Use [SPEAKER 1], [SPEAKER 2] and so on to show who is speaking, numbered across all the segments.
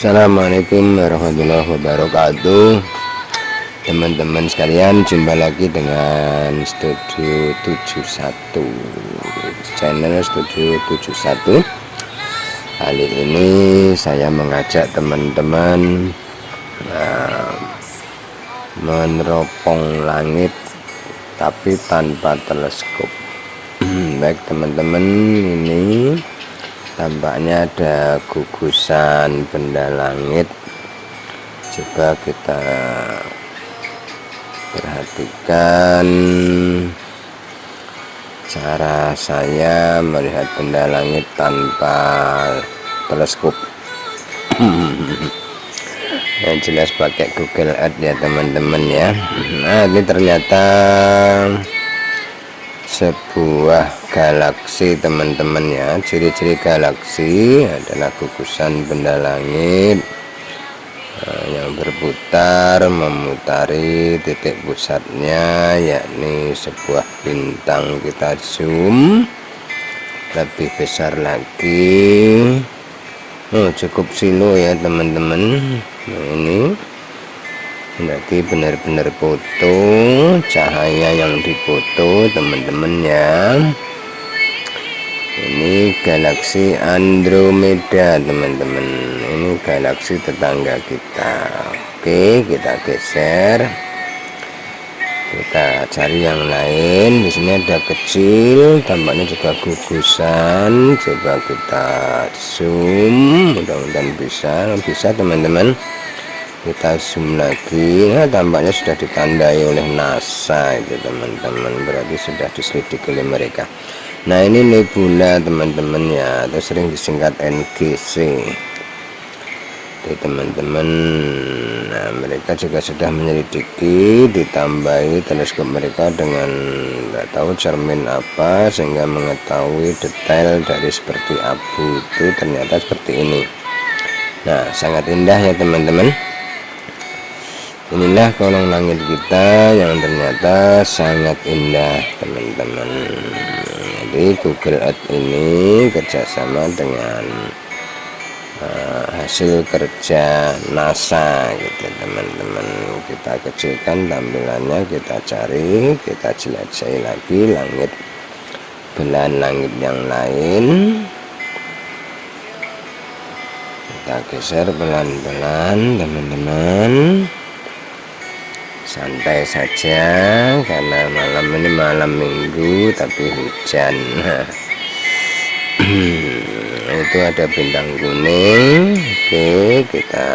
[SPEAKER 1] Assalamualaikum warahmatullahi wabarakatuh. Teman-teman sekalian jumpa lagi dengan studio 71 channel studio 71 kali ini saya mengajak teman-teman uh, meneropong langit tapi tanpa teleskop. Baik teman-teman ini tampaknya ada gugusan benda langit. Coba kita perhatikan cara saya melihat benda langit tanpa teleskop. Yang jelas pakai Google Earth ya teman-teman ya. Nah ini ternyata sebuah galaksi teman-teman ya. Ciri-ciri galaksi adalah gugusan benda langit eh, yang berputar memutari titik pusatnya yakni sebuah bintang. Kita zoom lebih besar lagi. Oh, cukup silo ya teman-teman nah, ini berarti benar-benar foto cahaya yang difoto teman-teman ya. Ini galaksi Andromeda teman-teman. Ini galaksi tetangga kita. Oke kita geser. Kita cari yang lain. Di sini ada kecil tampaknya juga gugusan. Coba kita zoom mudah-mudahan bisa. Bisa teman-teman kita zoom lagi. Nah tampaknya sudah ditandai oleh NASA itu teman-teman. Berarti sudah diselidiki oleh mereka. Nah ini nebula teman-teman ya. Atau sering disingkat NGC itu teman-teman nah mereka juga sudah menyelidiki ditambahi teleskop mereka dengan tidak tahu cermin apa sehingga mengetahui detail dari seperti abu itu ternyata seperti ini. Nah sangat indah ya teman-teman inilah kolong langit kita yang ternyata sangat indah teman-teman. Jadi Google Earth ini kerjasama dengan uh, hasil kerja NASA gitu teman-teman. Kita kecilkan tampilannya kita cari kita jelajahi lagi langit belahan langit yang lain. Kita geser pelan-pelan teman-teman santai saja karena malam ini malam minggu tapi hujan. Itu ada bintang kuning. Oke kita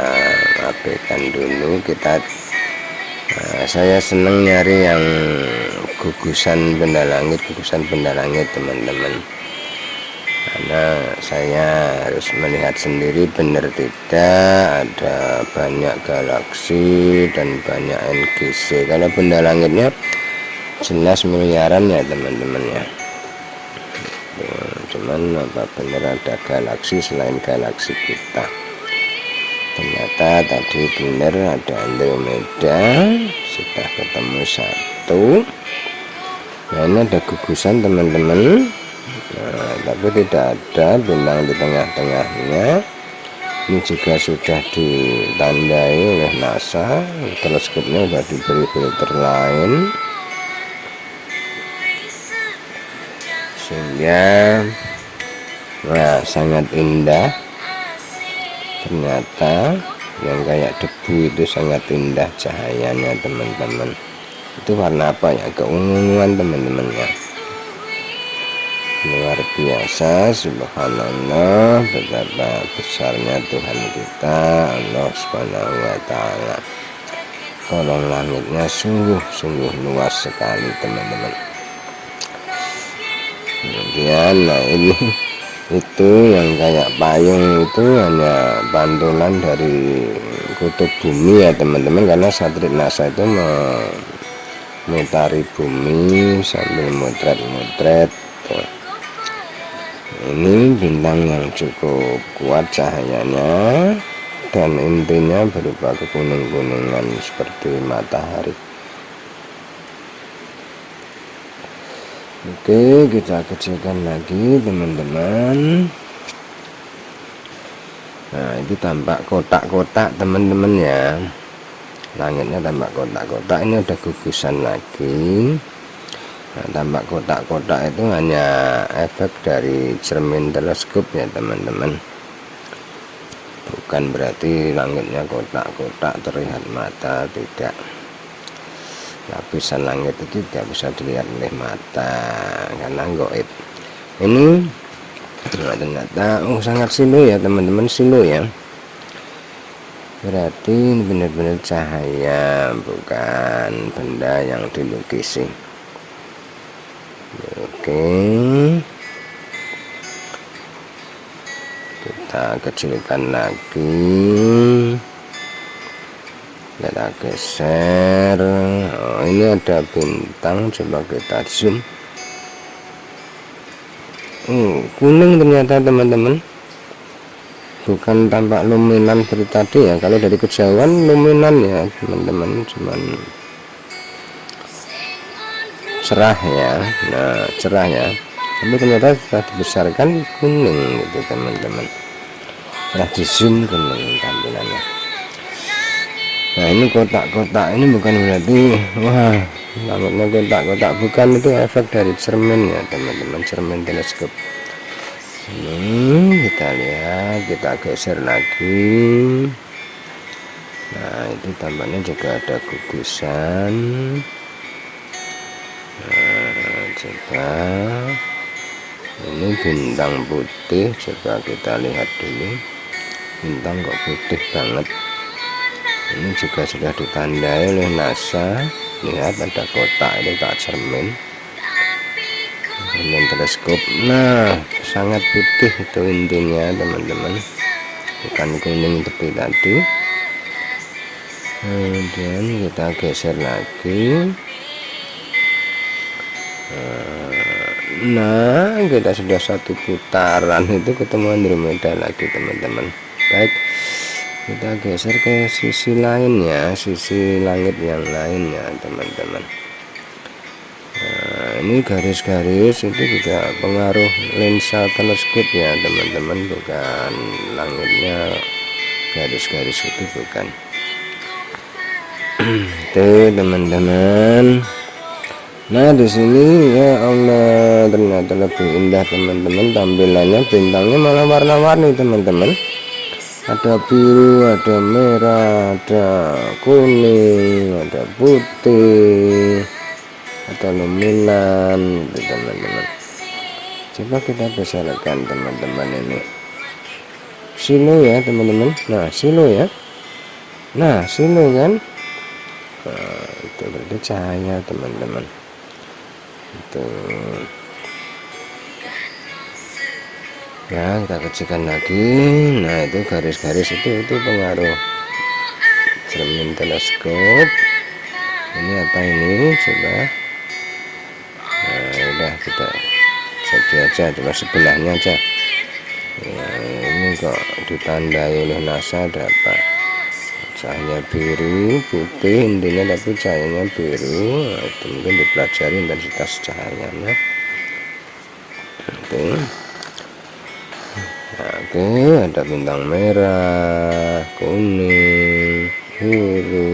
[SPEAKER 1] abaikan dulu. Kita nah, saya senang nyari yang gugusan benda langit gugusan benda langit teman-teman karena saya harus melihat sendiri benar tidak ada banyak galaksi dan banyak NGC kalau benda langitnya jelas miliaran ya teman-teman ya. Cuman apa benar ada galaksi selain galaksi kita? Ternyata tadi benar ada Andromeda. Sudah ketemu satu. Nah ini ada gugusan teman-teman nah, tapi tidak ada bintang di tengah-tengahnya. Ini juga sudah ditandai oleh NASA. Teleskopnya sudah diberi filter lain. Sehingga nah sangat indah. Ternyata yang kayak debu itu sangat indah cahayanya teman-teman. Itu warna apa ya? Keunguan teman-teman ya luar biasa subhanallah betapa besarnya Tuhan kita Allah subhanahu wa ta'ala. Kolong langitnya sungguh-sungguh luas sekali teman-teman. Kemudian nah ini itu yang kayak payung itu hanya pantulan dari kutub bumi ya teman-teman. Karena satelit NASA itu memutari bumi sambil motret-motret ini bintang yang cukup kuat cahayanya dan intinya berupa kekuning-kuningan seperti matahari. Oke kita kecilkan lagi teman-teman. Nah itu tampak kotak-kotak teman-teman ya. Langitnya tampak kotak-kotak. Ini ada gugusan lagi nah, tampak kotak-kotak itu hanya efek dari cermin teleskop ya teman-teman. Bukan berarti langitnya kotak-kotak terlihat mata tidak. Lapisan langit itu tidak bisa dilihat oleh mata karena goib ini ternyata oh sangat silu ya teman-teman silu ya. Berarti benar-benar cahaya bukan benda yang dilukisi oke. Kita kecilkan lagi. Kita geser. Oh, ini ada bintang coba kita zoom. Oh, kuning ternyata teman-teman. Bukan tampak luminan seperti tadi ya. Kalau dari kejauhan luminan ya teman-teman. Cuman cerah ya. Nah cerah ya tapi ternyata sudah dibesarkan kuning gitu teman-teman. Setelah di zoom kuning tampilannya. Nah ini kotak-kotak ini bukan berarti wah namanya kotak-kotak bukan itu efek dari cermin ya teman-teman. Cermin teleskop. Ini kita lihat kita geser lagi. Nah itu tampaknya juga ada gugusan coba. Ini bintang putih coba kita lihat dulu. Bintang kok putih banget. Ini juga sudah ditandai oleh NASA. Lihat ada kotak ini tak cermin. Dan teleskop. Nah sangat putih itu intinya teman-teman. Bukan kuning seperti tadi. Kemudian kita geser lagi nah kita sudah satu putaran itu ketemu Andromeda lagi teman-teman. Baik kita geser ke sisi lain ya sisi langit yang lain ya teman-teman. Nah, ini garis-garis itu juga pengaruh lensa teleskop ya teman-teman bukan langitnya garis-garis itu bukan. Tuh teman-teman nah di sini ya Allah ternyata lebih indah teman-teman. Tampilannya bintangnya malah warna-warni teman-teman. Ada biru ada merah ada kuning ada putih ada luminan gitu teman-teman. Coba kita besarkan teman-teman ini. Silo ya teman-teman. Nah silo ya. Nah silo kan? Nah, itu berarti cahaya teman-teman itu ya kita kecilkan lagi. Nah itu garis-garis itu itu pengaruh cermin teleskop. Ini apa ini? Coba. Nah udah kita saja aja coba sebelahnya aja. Nah, ini kok ditandai oleh NASA ada apa cahaya biru putih intinya tapi cahayanya biru. Nah, itu mungkin dipelajari intensitas cahayanya. Oke. Okay oke ada bintang merah kuning biru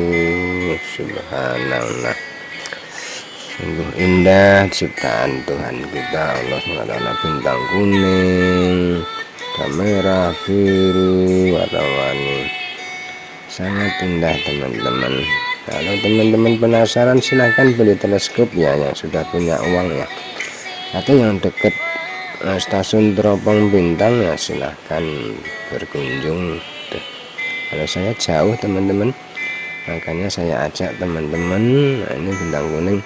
[SPEAKER 1] subhanallah. Sungguh indah ciptaan Tuhan kita Allah SWT bintang kuning merah biru warna-warni sangat indah teman-teman. Kalau teman-teman penasaran silahkan beli teleskop ya yang sudah punya uang ya. Atau yang deket nah, stasiun teropong bintang ya silahkan berkunjung. Tuh. kalau saya jauh teman-teman makanya saya ajak teman-teman nah ini bintang kuning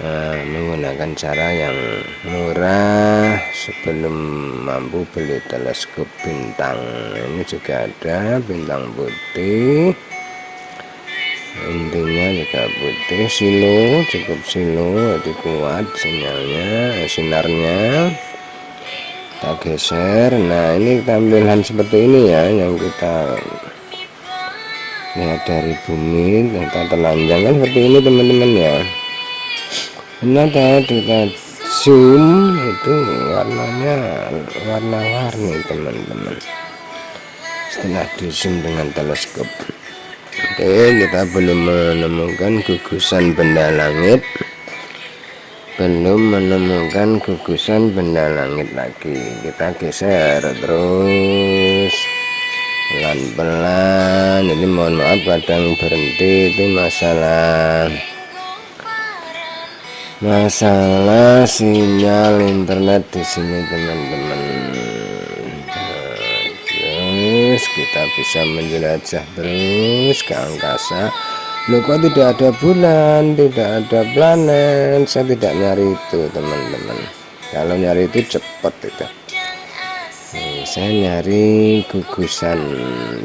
[SPEAKER 1] uh, menggunakan cara yang murah sebelum mampu beli teleskop bintang. Ini juga ada bintang putih. Intinya juga putih silo cukup silo jadi kuat sinyalnya sinarnya. Kita geser. Nah ini tampilan seperti ini ya yang kita lihat dari bumi kita telanjang. Kan seperti ini teman-teman ya ternyata kita zoom itu warnanya warna-warni teman-teman. Setelah di zoom dengan teleskop. Oke kita belum menemukan gugusan benda langit. Belum menemukan gugusan benda langit lagi. Kita geser terus. Pelan-pelan. Ini mohon maaf kadang berhenti itu masalah masalah sinyal internet di sini teman-teman. Terus kita bisa menjelajah terus ke angkasa. Loh kok tidak ada bulan tidak ada planet? Saya tidak nyari itu teman-teman. Kalau nyari itu cepat itu. Nih, saya nyari gugusan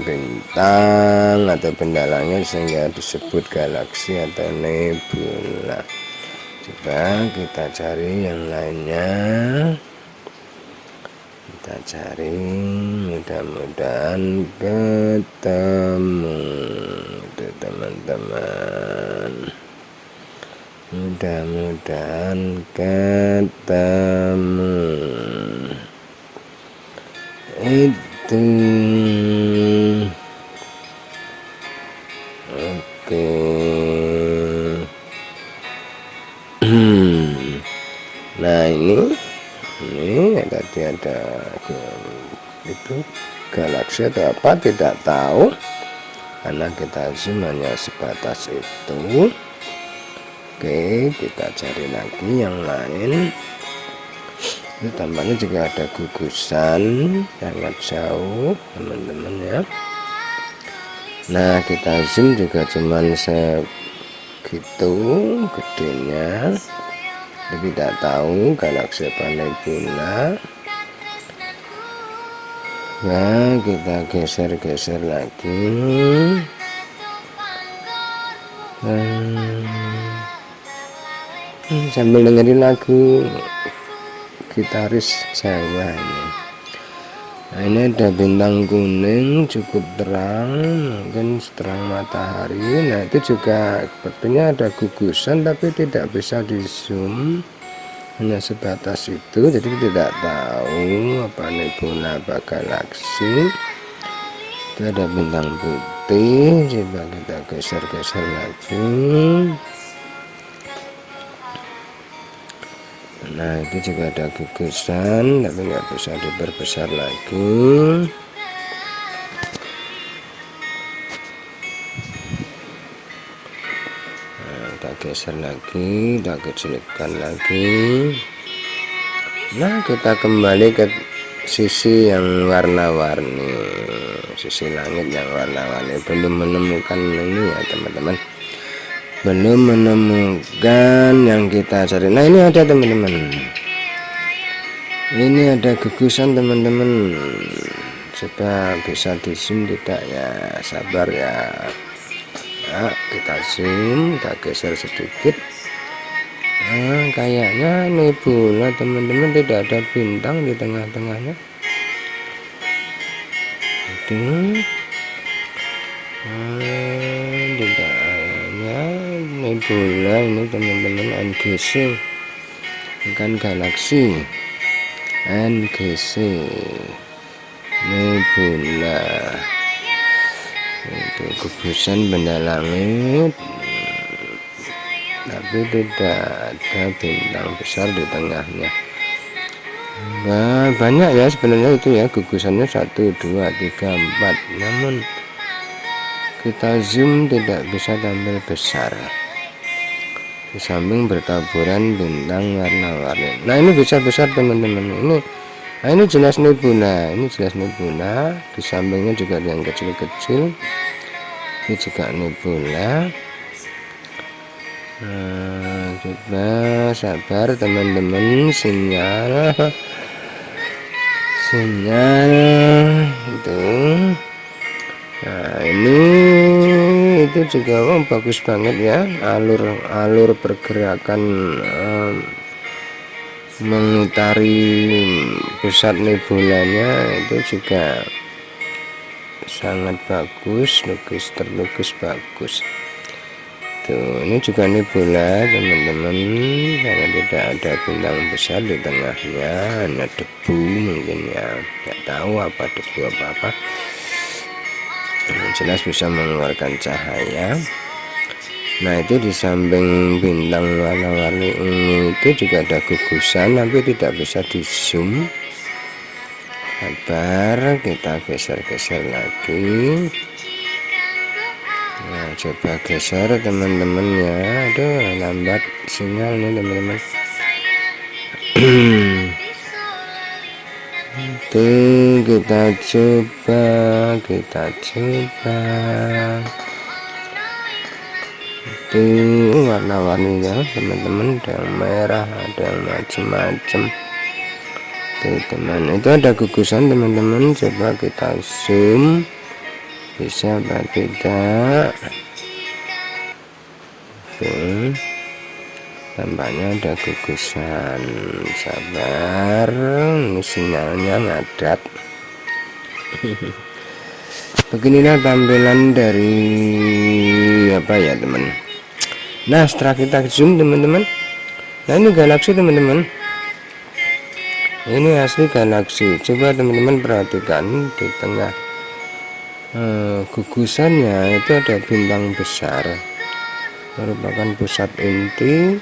[SPEAKER 1] bintang atau benda langit sehingga disebut galaksi atau nebula coba kita cari yang lainnya. Kita cari mudah-mudahan ketemu. Teman-teman. Mudah-mudahan ketemu. Itu itu galaksi atau apa tidak tahu. Karena kita zoom hanya sebatas itu. Oke kita cari lagi yang lain. Ini tampaknya juga ada gugusan. Sangat jauh teman-teman ya. Nah kita zoom juga cuman segitu gedenya. Tapi tidak tahu galaksi apa nebula Nah, kita geser-geser lagi. Hmm, sambil dengerin lagu gitaris Jawa ini. Nah, ini ada bintang kuning cukup terang, mungkin terang matahari. Nah, itu juga sepertinya ada gugusan tapi tidak bisa di zoom hanya sebatas itu jadi tidak tahu apa nebula apa galaksi itu ada bintang putih coba kita geser-geser lagi. Nah itu juga ada gugusan tapi nggak bisa diperbesar lagi geser lagi kita kecilkan lagi. Nah kita kembali ke sisi yang warna-warni sisi langit yang warna-warni. Belum menemukan ini ya teman-teman. Belum menemukan yang kita cari. Nah ini ada teman-teman. Ini ada gugusan teman-teman. Coba bisa di tidak ya? Sabar ya nah, kita zoom kita geser sedikit. Nah kayaknya nebula teman-teman tidak ada bintang di tengah-tengahnya. Itu nah, tidak hanya nebula ini teman-teman NGC bukan galaksi NGC nebula itu gugusan benda langit. Tapi tidak ada bintang besar di tengahnya. Nah, banyak ya sebenarnya itu ya. Gugusannya 1 2 3 4 namun kita zoom tidak bisa tampil besar. Di samping bertaburan bintang warna-warni. Nah ini bisa besar teman-teman. Ini nah ini jelas nebula ini jelas nebula di sampingnya juga yang kecil-kecil. Ini juga nebula nah coba sabar teman-teman. Sinyal. Sinyal. Itu. Nah ini itu juga oh, bagus banget ya. Alur alur pergerakan um, mengitari pusat nebulanya itu juga sangat bagus lukis terlukis bagus. Tuh ini juga nebula teman-teman. Karena tidak ada bintang besar di tengahnya hanya debu mungkin ya. Nggak tahu apa debu apa apa. Jelas bisa mengeluarkan cahaya nah itu di samping bintang warna-warni ungu itu juga ada gugusan tapi tidak bisa di zoom. Sabar kita geser-geser lagi. Nah coba geser teman-teman ya. Aduh lambat sinyal nih teman-teman. Itu kita coba kita coba itu warna-warninya teman-teman. Ada yang merah ada yang macam-macam teman itu ada gugusan teman-teman. Coba kita zoom. Bisa apa tidak? Oke tampaknya ada gugusan. Sabar ini sinyalnya ngadat. Beginilah tampilan dari apa ya teman nah setelah kita zoom teman-teman. Nah ini galaksi teman-teman. Ini asli galaksi. Coba teman-teman perhatikan di tengah eh, gugusannya itu ada bintang besar. Merupakan pusat inti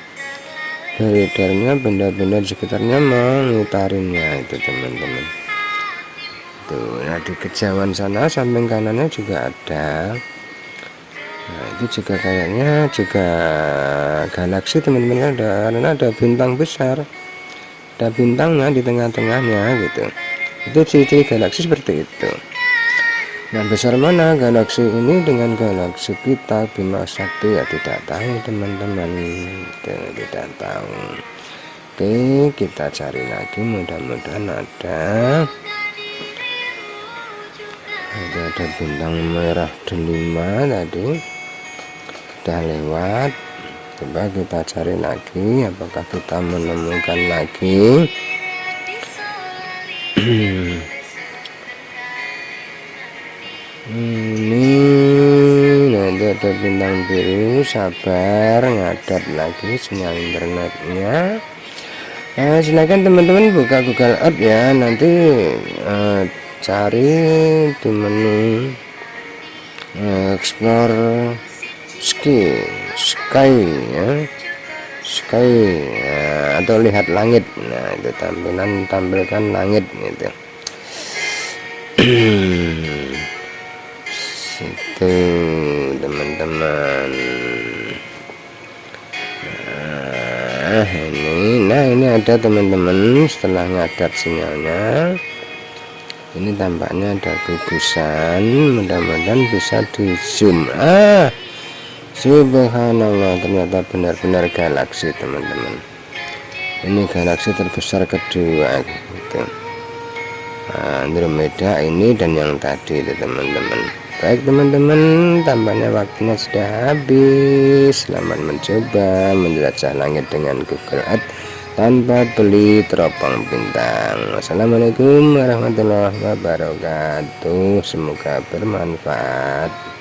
[SPEAKER 1] beredarnya benda-benda di sekitarnya mengitarinya itu teman-teman. Tuh nah di kejauhan sana samping kanannya juga ada nah itu juga kayaknya juga galaksi teman-teman. Ada karena ada bintang besar. Ada bintangnya di tengah-tengahnya gitu. Itu ciri-ciri galaksi seperti itu. Nah besar mana? Galaksi ini dengan galaksi kita Bima Sakti. Ya tidak tahu teman-teman. Tidak tahu. Oke kita cari lagi. Mudah-mudahan ada ada ada bintang merah delima tadi. Udah lewat. Coba kita cari lagi apakah kita menemukan lagi? Ini nanti ada bintang biru sabar ngadat lagi sinyal internetnya. Nah, silahkan teman-teman buka Google Earth ya nanti uh, cari di menu explore ski sky ya. Sky ya, atau lihat langit. Nah itu tampilan tampilkan langit gitu. Itu teman-teman. Nah ini nah ini ada teman-teman setelah ngadat sinyalnya ini tampaknya ada gugusan mudah-mudahan bisa di zoom ah subhanallah ternyata benar-benar galaksi teman-teman. Ini galaksi terbesar kedua gitu. Andromeda ini dan yang tadi itu teman-teman. Baik teman-teman tampaknya waktunya sudah habis. Selamat mencoba menjelajah langit dengan Google Earth tanpa beli teropong bintang Wassalamualaikum warahmatullahi wabarakatuh. Semoga bermanfaat